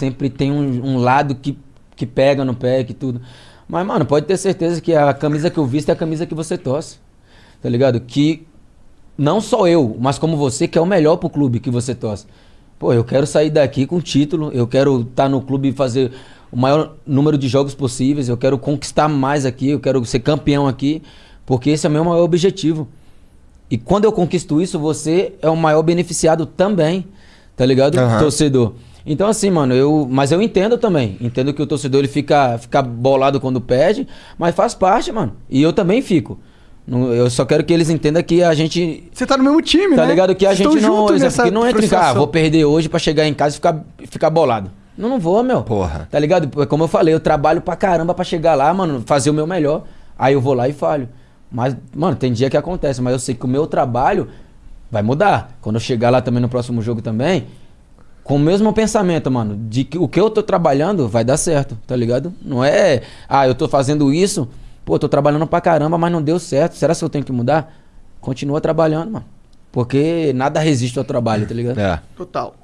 sempre tem um, um lado que, que pega no pé, que tudo. Mas, mano, pode ter certeza que a camisa que eu visto é a camisa que você torce. Tá ligado? Que não só eu, mas como você, que é o melhor pro clube que você torce. Pô, eu quero sair daqui com título, eu quero estar tá no clube e fazer o maior número de jogos possíveis, eu quero conquistar mais aqui, eu quero ser campeão aqui, porque esse é o meu maior objetivo. E quando eu conquisto isso, você é o maior beneficiado também, tá ligado? Uhum. Torcedor. Então assim, mano, eu, mas eu entendo também. Entendo que o torcedor ele fica, fica bolado quando perde, mas faz parte, mano. E eu também fico. Eu só quero que eles entendam que a gente. Você tá no mesmo time, tá né? Tá ligado? Que a Vocês gente não. Exemplo, que não entra em casa, ah, vou perder hoje para chegar em casa e ficar, ficar bolado. Não, não vou, meu. Porra. Tá ligado? Como eu falei, eu trabalho pra caramba pra chegar lá, mano, fazer o meu melhor. Aí eu vou lá e falho. Mas, mano, tem dia que acontece, mas eu sei que o meu trabalho vai mudar. Quando eu chegar lá também no próximo jogo também, com o mesmo pensamento, mano, de que o que eu tô trabalhando vai dar certo, tá ligado? Não é, ah, eu tô fazendo isso, pô, tô trabalhando pra caramba, mas não deu certo. Será que eu tenho que mudar? Continua trabalhando, mano. Porque nada resiste ao trabalho, tá ligado? É. Total.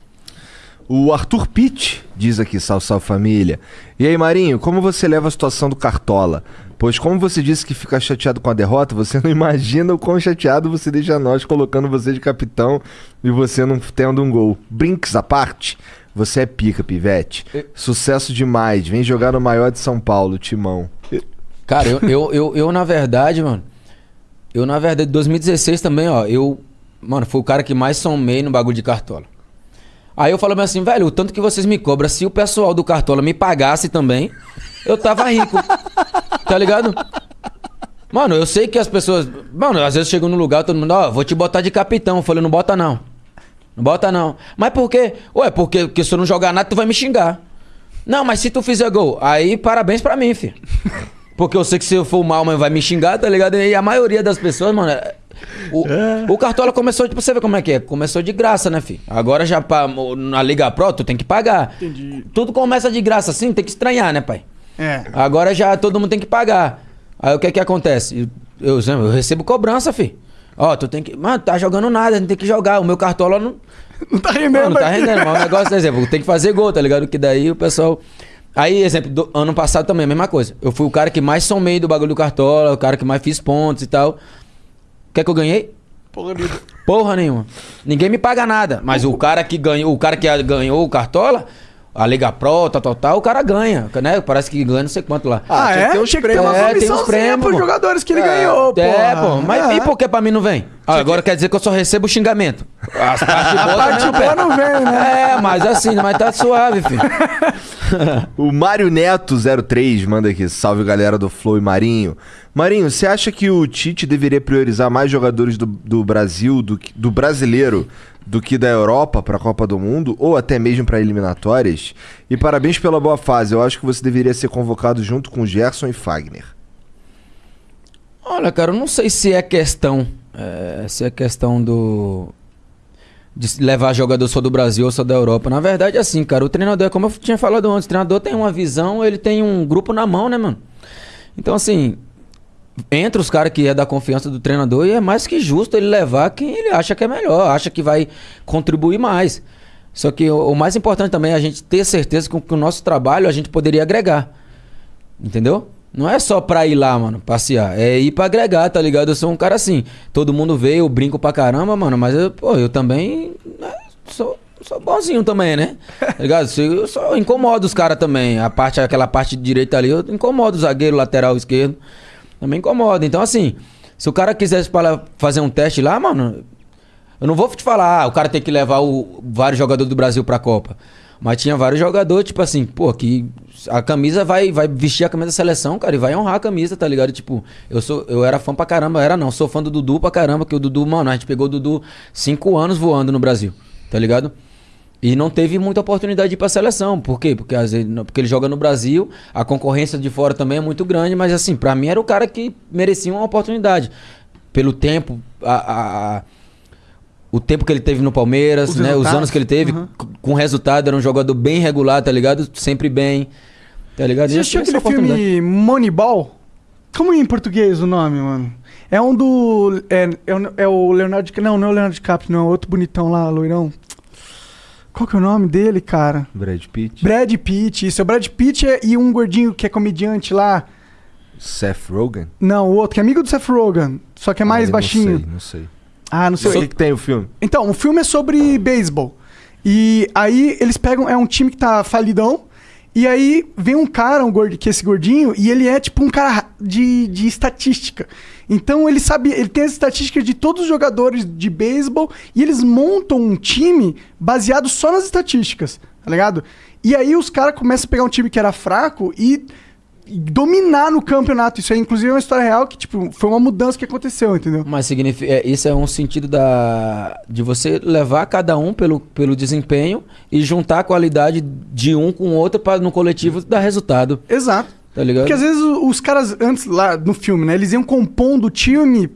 O Arthur Pitt diz aqui, salve, salve família. E aí, Marinho, como você leva a situação do Cartola? Pois como você disse que fica chateado com a derrota, você não imagina o quão chateado você deixa nós colocando você de capitão e você não tendo um gol. Brinks à parte, você é pica, pivete. Sucesso demais. Vem jogar no maior de São Paulo, Timão. Cara, eu, eu, eu, eu, na verdade, mano. Eu, na verdade, 2016 também, ó. Eu, mano, fui o cara que mais somei no bagulho de cartola. Aí eu falo assim, velho, o tanto que vocês me cobram, se o pessoal do Cartola me pagasse também, eu tava rico. tá ligado? Mano, eu sei que as pessoas. Mano, às vezes chegam no lugar, todo mundo, ó, oh, vou te botar de capitão. Eu falei, não bota não. Não bota não. Mas por quê? Ué, porque, porque se eu não jogar nada, tu vai me xingar. Não, mas se tu fizer gol, aí parabéns pra mim, filho. Porque eu sei que se eu for mal, mas vai me xingar, tá ligado? E a maioria das pessoas, mano, o, é. o Cartola começou, tipo, você vê como é que é? Começou de graça, né, filho? Agora já pra, na Liga Pro, tu tem que pagar. Entendi. Tudo começa de graça assim, tem que estranhar, né, pai? É. Agora já todo mundo tem que pagar. Aí o que é que acontece? Eu, eu, eu recebo cobrança, filho. Ó, tu tem que. Mano, tá jogando nada, não tem que jogar. O meu cartola não. Não tá rendendo, Não, não tá rendendo, mas o negócio, por exemplo, tem que fazer gol, tá ligado? Que daí o pessoal. Aí, exemplo, do, ano passado também, a mesma coisa. Eu fui o cara que mais somei do bagulho do cartola, o cara que mais fiz pontos e tal. Quer que eu ganhei? Porra nenhuma. Porra nenhuma. Ninguém me paga nada. Mas o cara que ganhou, o cara que ganhou o Cartola, a Liga Pro, tal, tal, tal, o cara ganha, né? Parece que ganha não sei quanto lá. Ah, ah é? Tem uns prêmios. É, tem uns prêmios pros jogadores que ele é, ganhou, pô. É, pô. Mas é. e por que pra mim não vem? Ah, agora quer dizer que eu só recebo xingamento. As partes boas a parte boa não vem, né? É, mas assim, mas tá suave, filho. o Mário Neto 03 manda aqui, salve galera do Flow e Marinho. Marinho, você acha que o Tite deveria priorizar mais jogadores do, do Brasil, do, do brasileiro, do que da Europa para a Copa do Mundo ou até mesmo para eliminatórias. E parabéns pela boa fase. Eu acho que você deveria ser convocado junto com Gerson e Fagner. Olha, cara, eu não sei se é questão, é, se é questão do de levar jogador só do Brasil ou só da Europa. Na verdade, é assim, cara, o treinador, como eu tinha falado antes, o treinador tem uma visão, ele tem um grupo na mão, né, mano? Então, assim, entre os caras que é da confiança do treinador e é mais que justo ele levar quem ele acha que é melhor, acha que vai contribuir mais. Só que o, o mais importante também é a gente ter certeza que, que o nosso trabalho a gente poderia agregar. Entendeu? Não é só pra ir lá, mano, passear. É ir pra agregar, tá ligado? Eu sou um cara assim. Todo mundo vê, eu brinco pra caramba, mano. Mas eu, pô, eu também né, sou, sou bonzinho também, né? Tá ligado? Eu só incomodo os caras também. A parte, aquela parte direita ali, eu incomodo o zagueiro, lateral esquerdo. Também incomoda. Então, assim, se o cara quisesse fazer um teste lá, mano, eu não vou te falar, ah, o cara tem que levar o, vários jogadores do Brasil pra Copa. Mas tinha vários jogadores, tipo assim, pô, que a camisa vai, vai vestir a camisa da seleção, cara, e vai honrar a camisa, tá ligado? Tipo, eu sou eu era fã pra caramba, era não, sou fã do Dudu pra caramba, que o Dudu, mano, a gente pegou o Dudu cinco anos voando no Brasil, tá ligado? E não teve muita oportunidade de ir pra seleção. Por quê? Porque, às vezes, porque ele joga no Brasil, a concorrência de fora também é muito grande, mas assim, para mim era o cara que merecia uma oportunidade. Pelo tempo, a, a, a o tempo que ele teve no Palmeiras, os, né? os anos que ele teve, uhum. com resultado, era um jogador bem regular, tá ligado? Sempre bem. Tá ligado? Você assistiu aquele filme Moneyball? Como é em português o nome, mano? É um do. É, é, é o Leonardo. Não, não é o Leonardo DiCaprio, não. É outro bonitão lá, loirão. Qual que é o nome dele, cara? Brad Pitt. Brad Pitt. Isso, é o Brad Pitt é- e um gordinho que é comediante lá. Seth Rogen. Não, o outro, que é amigo do Seth Rogen, só que é mais Ah, baixinho. Não sei, não sei. Ah, não O sei. que, que tem o filme? Então, o filme é sobre beisebol. E aí eles pegam. É um time que tá falidão. E aí vem um cara, um gordo, que é esse gordinho, e ele é tipo um cara de, de estatística. Então ele sabe, ele tem as estatísticas de todos os jogadores de beisebol e eles montam um time baseado só nas estatísticas, tá ligado? E aí os caras começam a pegar um time que era fraco e e dominar no campeonato. Isso aí, inclusive, é uma história real que, tipo, foi uma mudança que aconteceu, entendeu? Mas significa, é, isso é um sentido da de você levar cada um pelo, pelo desempenho e juntar a qualidade de um com o outro para no coletivo dar resultado, Exato. tá ligado? Porque às vezes os caras, antes lá no filme, né, eles iam compondo o time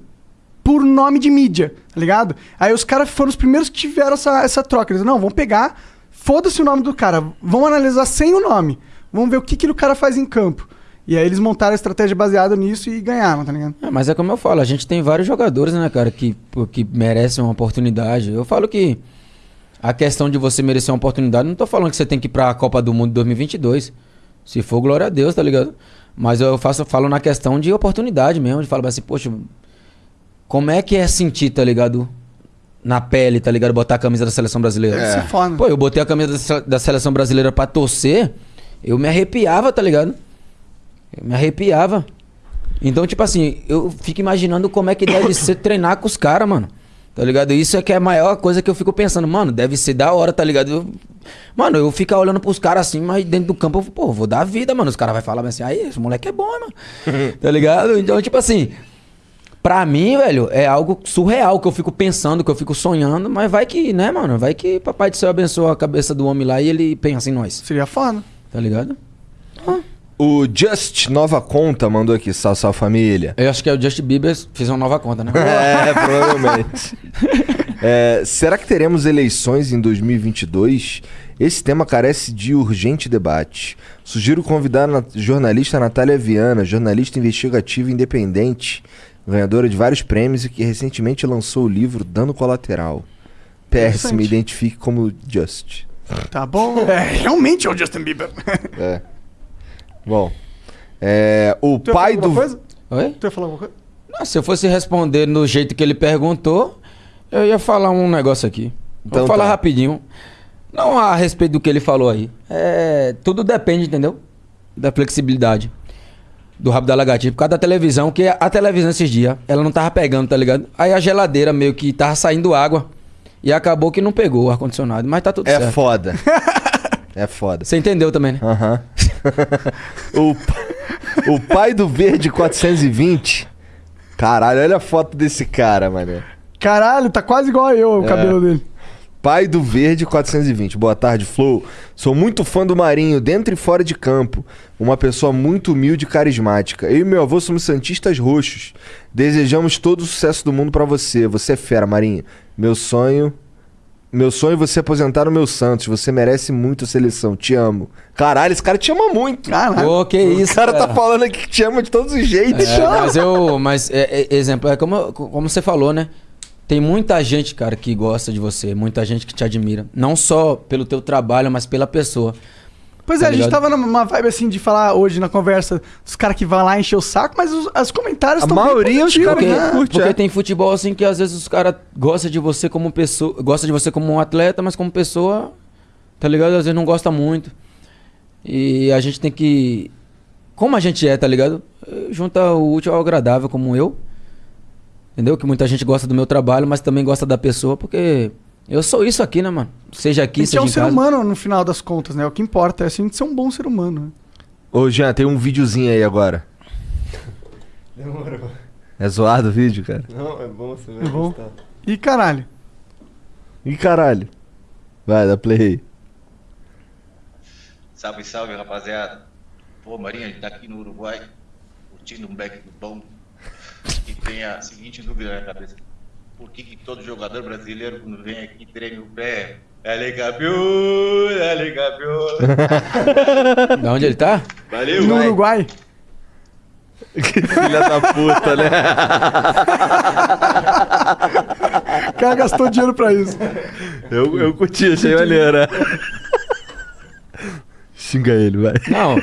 por nome de mídia, tá ligado? Aí os caras foram os primeiros que tiveram essa, essa troca. Eles, não, vamos pegar, foda-se o nome do cara, vamos analisar sem o nome, vamos ver o que, que o cara faz em campo. E aí eles montaram a estratégia baseada nisso e ganharam, tá ligado? É, mas é como eu falo, a gente tem vários jogadores, né, cara, que, que merecem uma oportunidade. Eu falo que a questão de você merecer uma oportunidade, não tô falando que você tem que ir pra Copa do Mundo 2022. Se for, glória a Deus, tá ligado? Mas eu faço, falo na questão de oportunidade mesmo, de falar assim, poxa, como é que é sentir, tá ligado? Na pele, tá ligado? Botar a camisa da seleção brasileira. Ser foda. Pô, eu botei a camisa da seleção brasileira pra torcer, eu me arrepiava, tá ligado? Eu me arrepiava. Então, tipo assim, eu fico imaginando como é que deve ser treinar com os caras, mano. Tá ligado? Isso é que é a maior coisa que eu fico pensando, mano, deve ser da hora, tá ligado? Eu- mano, eu fico olhando pros caras assim, mas dentro do campo, eu, pô, vou dar vida, mano. Os caras vão falar assim, aí, esse moleque é bom, mano. tá ligado? Então, tipo assim, pra mim, velho, é algo surreal que eu fico pensando, que eu fico sonhando, mas vai que, né, mano? Vai que Papai do Céu abençoa a cabeça do homem lá e ele pensa em nós, Seria foda. tá ligado? O Just Nova Conta mandou aqui, sal, sal família. Eu acho que é o Justin Bieber fez uma nova conta, né? É, provavelmente. É, será que teremos eleições em 2022? Esse tema carece de urgente debate. Sugiro convidar a na- jornalista Natália Viana, jornalista investigativa independente, ganhadora de vários prêmios e que recentemente lançou o livro Dano Colateral. PS, me identifique como Just. Tá bom. É, realmente é o Justin Bieber. É. Bom, é, o Tu pai do... coisa? Oi? Tu ia falar alguma coisa? Não, se eu fosse responder no jeito que ele perguntou, eu ia falar um negócio aqui. Então Vou falar tá. rapidinho. Não a respeito do que ele falou aí. É, tudo depende, entendeu? Da flexibilidade. Do rabo da lagartixa. Por causa da televisão, que a televisão esses dias, ela não tava pegando, tá ligado? Aí a geladeira meio que tava saindo água. E acabou que não pegou o ar-condicionado. Mas tá tudo É certo. foda. É foda. Você entendeu também, né? Aham. o, o pai do Verde 420. Caralho, olha a foto desse cara, mané. Caralho, tá quase igual a eu, o É. cabelo dele. Pai do Verde 420. Boa tarde, Flow. Sou muito fã do Marinho, dentro e fora de campo. Uma pessoa muito humilde e carismática. Eu e meu avô somos santistas roxos. Desejamos todo o sucesso do mundo pra você. Você é fera, Marinho. Meu sonho. Meu sonho é você aposentar no meu Santos. Você merece muito a seleção. Te amo. Caralho, esse cara te ama muito. Caralho. Pô, que isso, o cara, tá falando aqui que te ama de todos os jeitos. É, mas eu. Mas, é, é, exemplo, é como, como você falou, né? Tem muita gente, cara, que gosta de você, muita gente que te admira. Não só pelo teu trabalho, mas pela pessoa. Pois Tá é, a gente ligado? tava numa vibe assim de falar hoje na conversa dos caras que vão lá encher o saco, mas os, os comentários A estão maioria, os caras Porque, né? curte, porque é. tem futebol assim que às vezes os caras gostam de você como pessoa. Gosta de você como um atleta, mas como pessoa, tá ligado? Às vezes não gosta muito. E a gente tem que. Como a gente é, tá ligado? Junta o útil ao agradável, como eu. Entendeu? Que muita gente gosta do meu trabalho, mas também gosta da pessoa, porque eu sou isso aqui, né, mano? Seja aqui, Tem que ser seja um em ser casa. humano no final das contas, né? O que importa é assim, de ser um bom ser humano. né? Ô, Jean, tem um videozinho aí agora. Demorou. É zoado o vídeo, cara? Não, é bom você vai É bom. gostar. E caralho. Ih, caralho. Vai, dá play aí. Salve, salve, rapaziada. Pô, Marinha, a gente tá aqui no Uruguai, curtindo um back do bom. E tem a seguinte dúvida na cabeça. Por que, que todo jogador brasileiro, quando vem aqui, treme o pé? É campeão, é campeão. Da onde ele tá? Valeu, no vai. Uruguai. Que filha da puta, né? O cara gastou dinheiro pra isso. Eu, eu curti, achei maneiro. né? Xinga ele, vai. Não.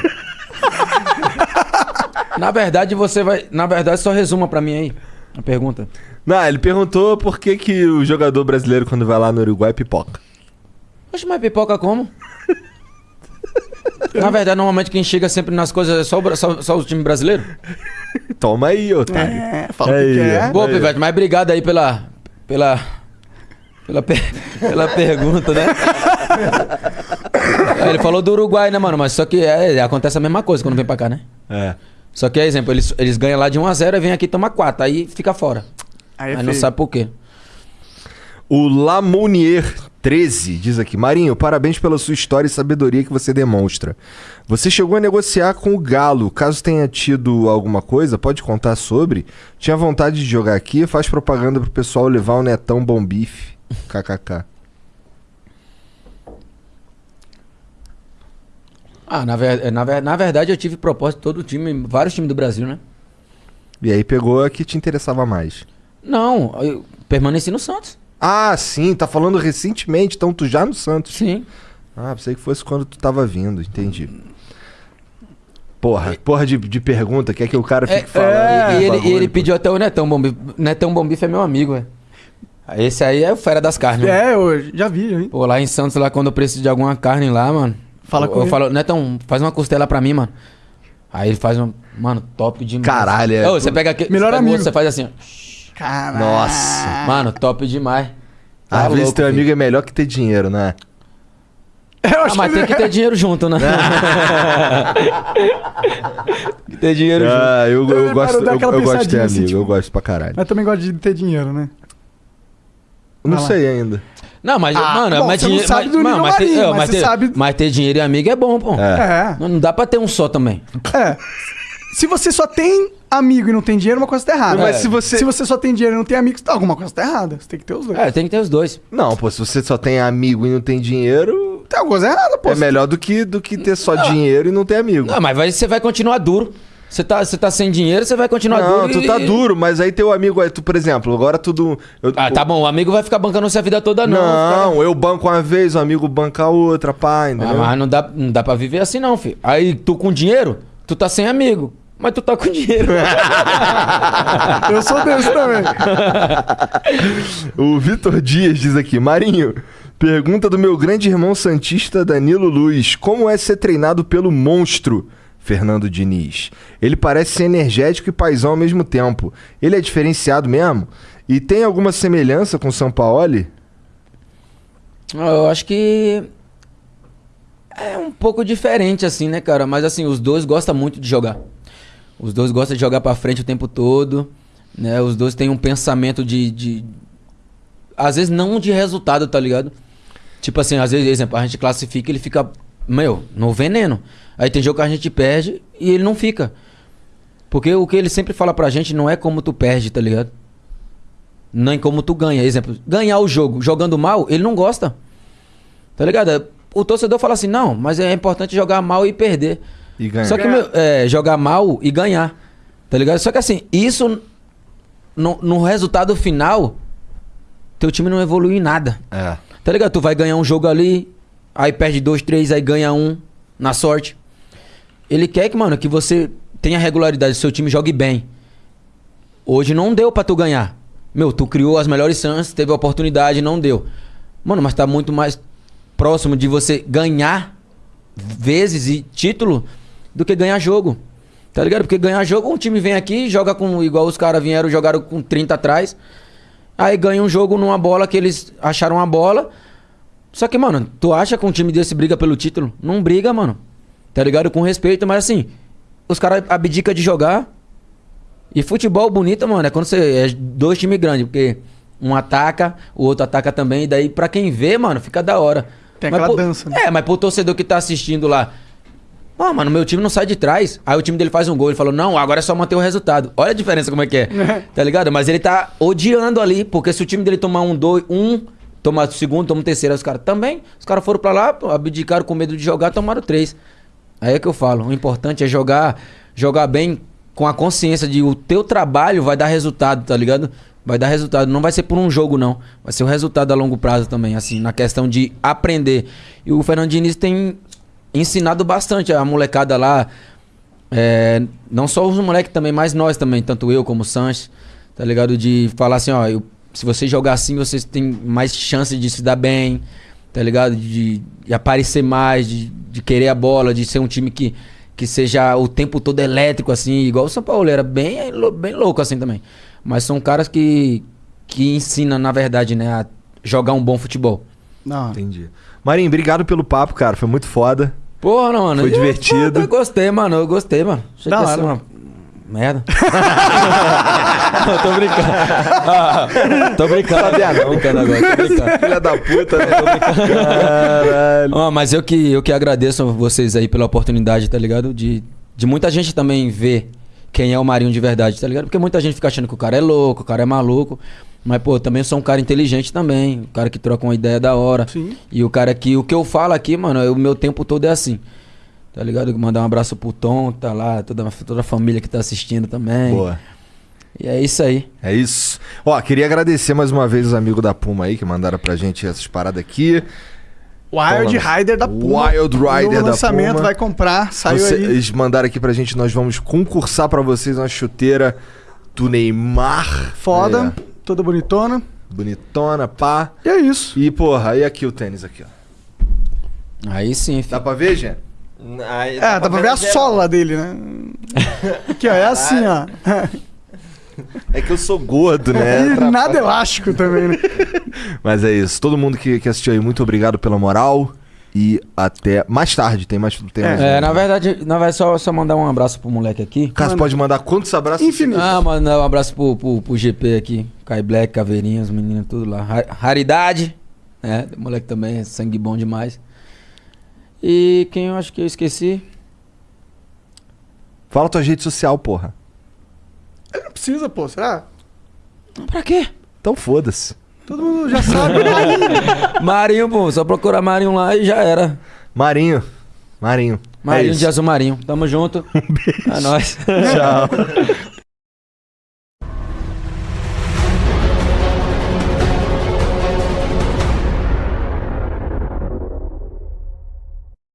na verdade, você vai. Na verdade, só resuma pra mim aí. A pergunta. Não, ele perguntou por que, que o jogador brasileiro, quando vai lá no Uruguai, pipoca. Oxe, mas pipoca como? Na verdade, normalmente quem chega sempre nas coisas é só o, só, só o time brasileiro. Toma aí, otário. É, fala o Aí, que quer. Pô, Aí. Pivete, mas obrigado aí pela. pela. pela, per- pela pergunta, né? Ele falou do Uruguai, né, mano? Mas só que é, acontece a mesma coisa quando vem pra cá, né? É. Só que, exemplo, eles, eles ganham lá de 1x0 e vem aqui e toma 4. Aí fica fora. Aí é Aí não sabe por quê. O Lamounier 13 diz aqui: Marinho, parabéns pela sua história e sabedoria que você demonstra. Você chegou a negociar com o Galo. Caso tenha tido alguma coisa, pode contar sobre? Tinha vontade de jogar aqui, faz propaganda pro pessoal levar o Netão Bom Bife. KKK. Ah, na, ver, na, ver- na verdade eu tive propósito de todo o time, vários times do Brasil, né? E aí pegou a que te interessava mais. Não, eu permaneci no Santos. Ah, sim, tá falando recentemente, então tu já no Santos. Sim. Ah, pensei que fosse quando tu tava vindo, entendi. Porra, porra de, de pergunta, quer que o cara fique É, falando. é, e ele, bagulho, e ele pediu até o Netão Bombife. Netão Bombife é meu amigo, velho. Esse aí é o fera das carnes. mano. É, eu já vi, vi. Pô, lá em Santos, lá quando eu preciso de alguma carne lá, mano. Fala eu, com eu ele. falo, Netão, faz uma costela pra mim, mano. Aí ele faz uma. Mano, top demais. Caralho, é Ô, você pega aqui. Melhor você pega o amigo. outro, Você faz assim, ó. Caralho. Nossa. Mano, top demais. Às Tá vezes louco, teu filho. amigo é melhor que ter dinheiro, né? Eu Ah, acho mas que tem que ter dinheiro junto, né? tem que ter dinheiro junto. Ah, eu, eu Ele gosto, eu, eu gosto de ter assim, amigo, tipo- eu gosto pra caralho. Mas também gosta de ter dinheiro, né? Não sei ainda. Não, mas, Ah, mano, bom, mas você não dinheiro. sabe mas, do mano, mas, ter, marinho, é, mas mas você ter- sabe- mas ter dinheiro e amigo é bom, pô. É. É. Não, não dá pra ter um só também. É. Se você só tem amigo e não tem dinheiro, uma coisa tá errada. Mas É. se você. Se você só tem dinheiro e não tem amigos, tá, alguma coisa tá errada. Você tem que ter os dois. É, tem que ter os dois. Não, pô, se você só tem amigo e não tem dinheiro, Tem alguma coisa errada, pô. é melhor do que, do que ter só dinheiro e não ter amigo. Não, mas vai, você vai continuar duro. Você tá, você tá sem dinheiro, você vai continuar Não, duro. tu e- tá duro, mas aí teu amigo, aí tu, por exemplo, agora tudo. eu- Ah, tá bom, o amigo vai ficar bancando você a vida toda, não. Não, eu banco uma vez, o amigo banca a outra, pá, Ah, entendeu? mas não dá, não dá pra viver assim, não, filho. Aí tu com dinheiro, tu tá sem amigo. Mas tu tá com dinheiro. Eu sou desse também. O Vitor Dias diz aqui, Marinho, pergunta do meu grande irmão santista Danilo Luz, como é ser treinado pelo monstro Fernando Diniz? Ele parece ser energético e paisão ao mesmo tempo. Ele é diferenciado mesmo? E tem alguma semelhança com o Sampaoli? Eu acho que é um pouco diferente, assim, né, cara? Mas assim, os dois gostam muito de jogar. Os dois gostam de jogar pra frente o tempo todo. Né? Os dois têm um pensamento de, de. Às vezes não de resultado, tá ligado? Tipo assim, às vezes, exemplo, a gente classifica ele fica, meu, no veneno. Aí tem jogo que a gente perde e ele não fica. Porque o que ele sempre fala pra gente não é como tu perde, tá ligado? Nem como tu ganha. Exemplo, ganhar o jogo jogando mal, ele não gosta. Tá ligado? O torcedor fala assim, não, mas é importante jogar mal e perder. E ganhar. Só que meu, é, jogar mal e ganhar. Tá ligado? Só que assim, isso no, no resultado final, teu time não evolui em nada. É. Tá ligado? Tu vai ganhar um jogo ali, aí perde dois, três, aí ganha um na sorte. Ele quer que, mano, que você tenha regularidade, seu time jogue bem. Hoje não deu pra tu ganhar. Meu, tu criou as melhores chances, teve a oportunidade, não deu. Mano, mas tá muito mais próximo de você ganhar vezes e título do que ganhar jogo. Tá ligado? Porque ganhar jogo, um time vem aqui, joga com. Igual os caras vieram, jogaram com 30 atrás. Aí ganha um jogo numa bola que eles acharam uma bola. Só que, mano, tu acha que um time desse briga pelo título? Não briga, mano. Tá ligado? Com respeito, mas assim, os caras abdicam de jogar. E futebol bonito, mano, é quando você é dois times grandes, porque um ataca, o outro ataca também, e daí pra quem vê, mano, fica da hora. Tem Mas aquela pro- dança, né? É, mas pro torcedor que tá assistindo lá, Ó, mano, meu time não sai de trás. Aí o time dele faz um gol. Ele falou, não, agora é só manter o resultado. Olha a diferença como é que é. tá ligado? Mas ele tá odiando ali, porque se o time dele tomar um, dois, um, tomar o segundo, toma o terceiro, aí os caras também. Os caras foram pra lá, abdicaram com medo de jogar, tomaram três. Aí é que eu falo, o importante é jogar, jogar bem com a consciência de o teu trabalho vai dar resultado, tá ligado? Vai dar resultado. Não vai ser por um jogo, não. Vai ser o resultado a longo prazo também, assim, na questão de aprender. E o Fernando Diniz tem ensinado bastante a molecada lá. É, não só os moleques também, mas nós também, tanto eu como o Sanches, tá ligado? De falar assim, ó, eu- se você jogar assim, vocês têm mais chance de se dar bem, tá ligado? De, de aparecer mais, de, de querer a bola, de ser um time que, que seja o tempo todo elétrico, assim, igual o São Paulo, era bem, bem louco assim também. Mas são caras que, que ensinam, na verdade, né, a jogar um bom futebol. Não. Entendi. Marinho, obrigado pelo papo, cara. Foi muito foda. Porra, não, mano. Foi eu- divertido. Eu, gostei, mano. Eu gostei, mano. Achei Da hora. uma merda. Não, tô brincando. Ah, tô brincando. Sabia tô não. brincando agora. Tô brincando. Filha da puta, né? Caralho. Ó, mas eu que, eu que agradeço a vocês aí pela oportunidade, tá ligado? De, de muita gente também ver quem é o Marinho de verdade, tá ligado? Porque muita gente fica achando que o cara é louco, o cara é maluco. Mas, pô, também sou um cara inteligente também. Um cara que troca uma ideia da hora. Sim. E o cara que. O que eu falo aqui, mano, é- o meu tempo todo é assim. Tá ligado? Mandar um abraço pro Tom, tá lá, toda, toda a família que tá assistindo também. Boa. E é isso aí. É isso. Ó, queria agradecer mais uma vez os amigos da Puma aí que mandaram pra gente essas paradas aqui. Wild. Rider da Puma. Wild Rider da lançamento, Puma. vai comprar, saiu Você- aí. Eles mandaram aqui pra gente, nós vamos concursar pra vocês uma chuteira do Neymar. Foda, É, toda bonitona. bonitona, pá. E é isso. E, porra, aí aqui o tênis aqui, ó. Aí sim, Dá filho. pra ver, gente? É, dá pra ver a sola dele, né? Aqui, ó, é assim, ó. É que eu sou gordo, né? E nada elástico também, né? Mas é isso. Todo mundo que, que assistiu aí, muito obrigado pela moral. E até mais tarde. Tem mais. Tem mais É, na verdade, na verdade só, só mandar um abraço pro moleque aqui. Cássio Manda. pode mandar quantos abraços? Infinito. Ah, mandar um abraço pro, pro, pro GP aqui. Kai Black, Caveirinha, os meninos tudo lá. Ra- Raridade, né? O moleque também é sangue bom demais. E quem eu acho que eu esqueci? Fala tua rede social, porra. Não precisa, pô, será? Pra quê? Então foda-se. Todo mundo já sabe. Marinho. Marinho, pô. Só procurar Marinho lá e já era. Marinho. Marinho. Marinho é de Azul Marinho. Tamo junto. É nóis. Tchau.